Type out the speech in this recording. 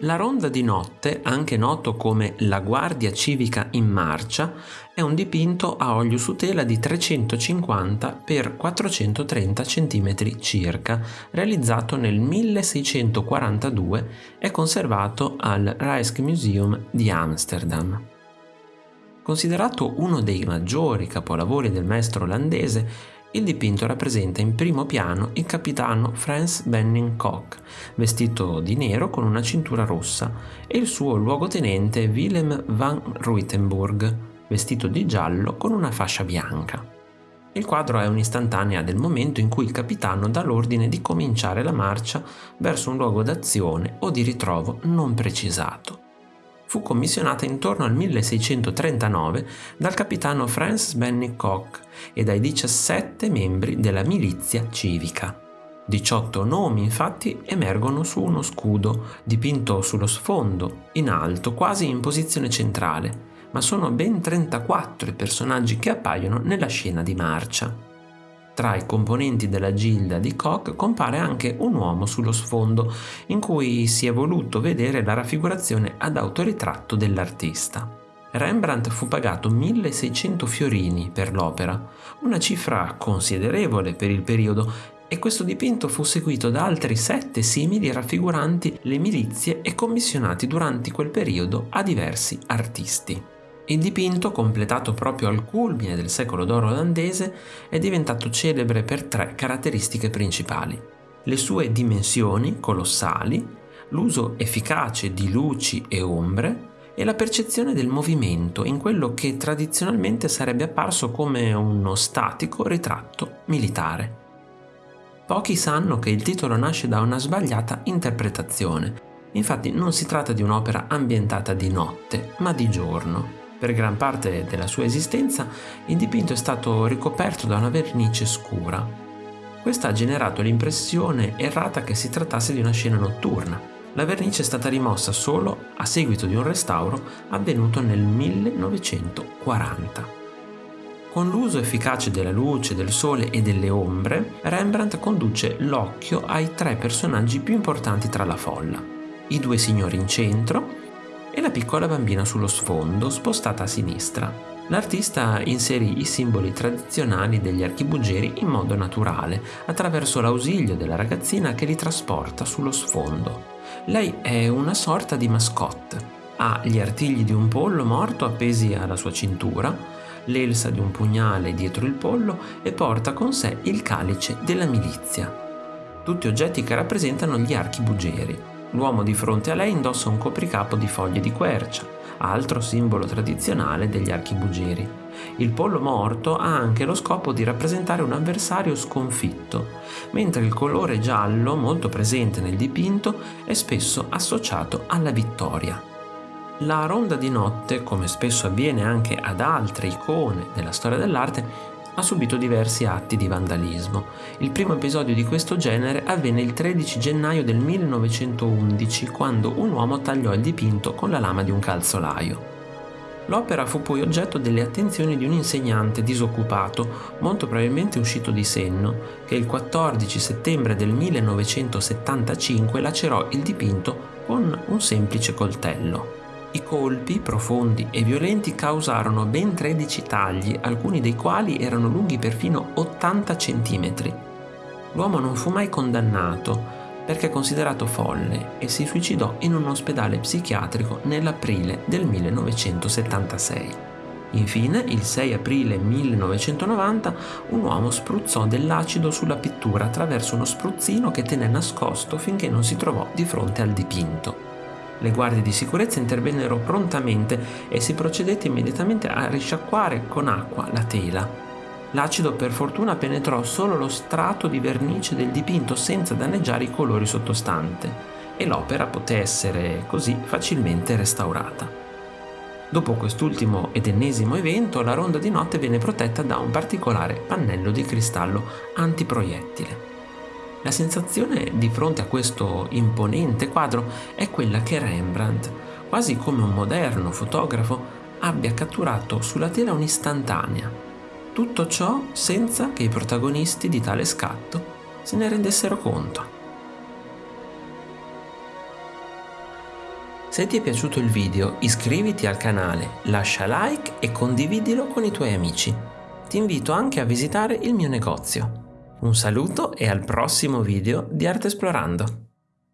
La ronda di notte, anche noto come La Guardia Civica in Marcia, è un dipinto a olio su tela di 350 x 430 cm circa, realizzato nel 1642 e conservato al Rijksmuseum di Amsterdam. Considerato uno dei maggiori capolavori del maestro olandese, il dipinto rappresenta in primo piano il capitano Frans Benning Koch, vestito di nero con una cintura rossa, e il suo luogotenente Willem van Ruitenburg, vestito di giallo con una fascia bianca. Il quadro è un'istantanea del momento in cui il capitano dà l'ordine di cominciare la marcia verso un luogo d'azione o di ritrovo non precisato fu commissionata intorno al 1639 dal capitano Francis Benning Koch e dai 17 membri della milizia civica. 18 nomi infatti emergono su uno scudo dipinto sullo sfondo, in alto, quasi in posizione centrale, ma sono ben 34 i personaggi che appaiono nella scena di marcia. Tra i componenti della gilda di Koch compare anche un uomo sullo sfondo, in cui si è voluto vedere la raffigurazione ad autoritratto dell'artista. Rembrandt fu pagato 1600 fiorini per l'opera, una cifra considerevole per il periodo, e questo dipinto fu seguito da altri sette simili raffiguranti le milizie e commissionati durante quel periodo a diversi artisti. Il dipinto, completato proprio al culmine del secolo d'oro olandese, è diventato celebre per tre caratteristiche principali. Le sue dimensioni colossali, l'uso efficace di luci e ombre e la percezione del movimento in quello che tradizionalmente sarebbe apparso come uno statico ritratto militare. Pochi sanno che il titolo nasce da una sbagliata interpretazione. Infatti non si tratta di un'opera ambientata di notte, ma di giorno. Per gran parte della sua esistenza il dipinto è stato ricoperto da una vernice scura. Questa ha generato l'impressione errata che si trattasse di una scena notturna. La vernice è stata rimossa solo a seguito di un restauro avvenuto nel 1940. Con l'uso efficace della luce, del sole e delle ombre, Rembrandt conduce l'occhio ai tre personaggi più importanti tra la folla. I due signori in centro, e la piccola bambina sullo sfondo, spostata a sinistra. L'artista inserì i simboli tradizionali degli archibugieri in modo naturale, attraverso l'ausilio della ragazzina che li trasporta sullo sfondo. Lei è una sorta di mascotte. Ha gli artigli di un pollo morto appesi alla sua cintura, l'elsa di un pugnale dietro il pollo e porta con sé il calice della milizia. Tutti oggetti che rappresentano gli archibugieri. L'uomo di fronte a lei indossa un copricapo di foglie di quercia, altro simbolo tradizionale degli archibugieri. Il pollo morto ha anche lo scopo di rappresentare un avversario sconfitto, mentre il colore giallo, molto presente nel dipinto, è spesso associato alla vittoria. La ronda di notte, come spesso avviene anche ad altre icone della storia dell'arte, ha subito diversi atti di vandalismo. Il primo episodio di questo genere avvenne il 13 gennaio del 1911, quando un uomo tagliò il dipinto con la lama di un calzolaio. L'opera fu poi oggetto delle attenzioni di un insegnante disoccupato, molto probabilmente uscito di senno, che il 14 settembre del 1975 lacerò il dipinto con un semplice coltello. I colpi, profondi e violenti, causarono ben 13 tagli, alcuni dei quali erano lunghi perfino 80 cm. L'uomo non fu mai condannato perché considerato folle e si suicidò in un ospedale psichiatrico nell'aprile del 1976. Infine, il 6 aprile 1990, un uomo spruzzò dell'acido sulla pittura attraverso uno spruzzino che tenne nascosto finché non si trovò di fronte al dipinto. Le guardie di sicurezza intervennero prontamente e si procedette immediatamente a risciacquare con acqua la tela. L'acido per fortuna penetrò solo lo strato di vernice del dipinto senza danneggiare i colori sottostante e l'opera poté essere così facilmente restaurata. Dopo quest'ultimo ed ennesimo evento, la ronda di notte venne protetta da un particolare pannello di cristallo antiproiettile. La sensazione di fronte a questo imponente quadro è quella che Rembrandt, quasi come un moderno fotografo, abbia catturato sulla tela un'istantanea. Tutto ciò senza che i protagonisti di tale scatto se ne rendessero conto. Se ti è piaciuto il video iscriviti al canale, lascia like e condividilo con i tuoi amici. Ti invito anche a visitare il mio negozio. Un saluto e al prossimo video di Arte Esplorando.